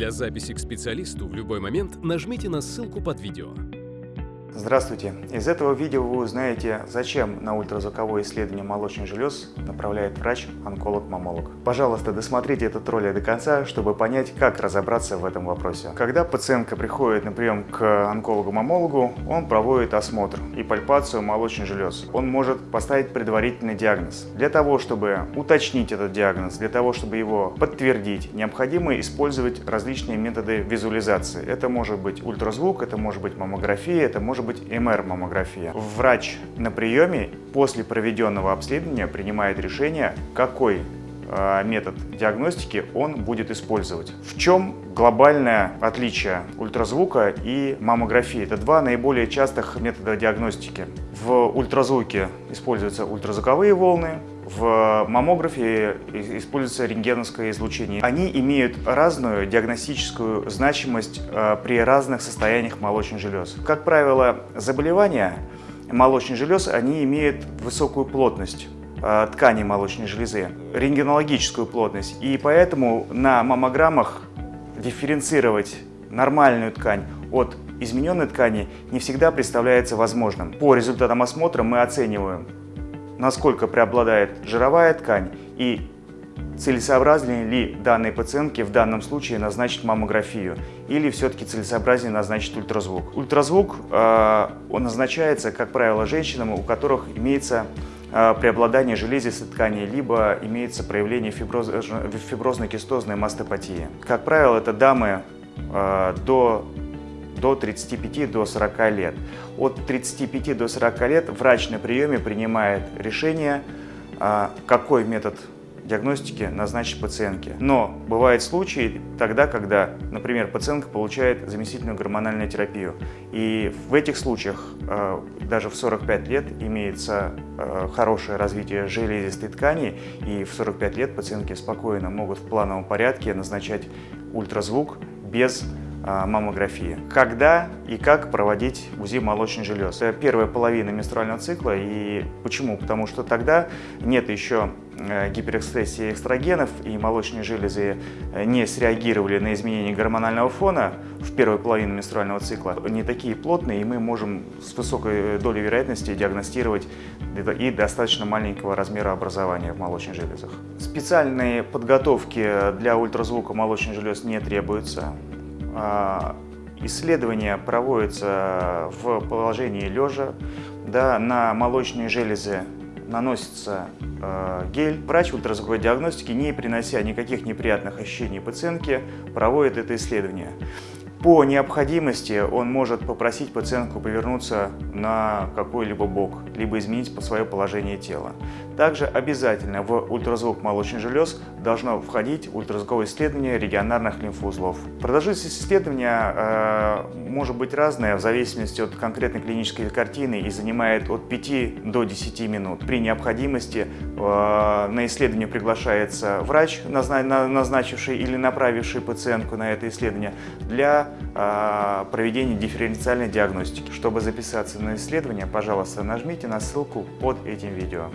Для записи к специалисту в любой момент нажмите на ссылку под видео. Здравствуйте! Из этого видео вы узнаете, зачем на ультразвуковое исследование молочных желез направляет врач-онколог-мамолог. Пожалуйста, досмотрите этот ролик до конца, чтобы понять, как разобраться в этом вопросе. Когда пациентка приходит на прием к онкологу-мамологу, он проводит осмотр и пальпацию молочных желез. Он может поставить предварительный диагноз. Для того, чтобы уточнить этот диагноз, для того, чтобы его подтвердить, необходимо использовать различные методы визуализации. Это может быть ультразвук, это может быть маммография, это может быть МР-маммография. Врач на приеме после проведенного обследования принимает решение, какой э, метод диагностики он будет использовать. В чем глобальное отличие ультразвука и маммографии? Это два наиболее частых метода диагностики. В ультразвуке используются ультразвуковые волны, в маммографии используется рентгеновское излучение. Они имеют разную диагностическую значимость э, при разных состояниях молочных желез. Как правило, заболевания молочных желез они имеют высокую плотность э, ткани молочной железы, рентгенологическую плотность. И поэтому на маммограммах дифференцировать нормальную ткань от измененной ткани не всегда представляется возможным. По результатам осмотра мы оцениваем насколько преобладает жировая ткань и целесообразнее ли данной пациентке в данном случае назначить маммографию или все-таки целесообразнее назначить ультразвук. Ультразвук э, он назначается, как правило, женщинам, у которых имеется э, преобладание железистой ткани, либо имеется проявление фиброз, фиброзно-кистозной мастопатии. Как правило, это дамы э, до до 35 до 40 лет. От 35 до 40 лет врач на приеме принимает решение, а, какой метод диагностики назначить пациентке. Но бывают случаи тогда, когда, например, пациентка получает заместительную гормональную терапию. И в этих случаях а, даже в 45 лет имеется а, хорошее развитие железистой ткани, и в 45 лет пациентки спокойно могут в плановом порядке назначать ультразвук без маммографии. Когда и как проводить УЗИ молочных желез? Это первая половина менструального цикла. И почему? Потому что тогда нет еще э, гиперэкспрессии эстрогенов, и молочные железы э, не среагировали на изменение гормонального фона в первую половину менструального цикла. Не такие плотные, и мы можем с высокой долей вероятности диагностировать и достаточно маленького размера образования в молочных железах. Специальной подготовки для ультразвука молочных желез не требуется. А, исследование проводится в положении лежа, да, на молочные железы наносится э, гель. Врач ультразвуковой диагностики, не принося никаких неприятных ощущений пациентке, проводит это исследование. По необходимости он может попросить пациентку повернуться на какой-либо бок, либо изменить свое положение тела. Также обязательно в ультразвук молочных желез должно входить ультразвуковое исследование регионарных лимфоузлов. Продолжительность исследования э, может быть разная в зависимости от конкретной клинической картины и занимает от 5 до 10 минут. При необходимости э, на исследование приглашается врач, назначивший или направивший пациентку на это исследование для проведения дифференциальной диагностики. Чтобы записаться на исследование, пожалуйста, нажмите на ссылку под этим видео.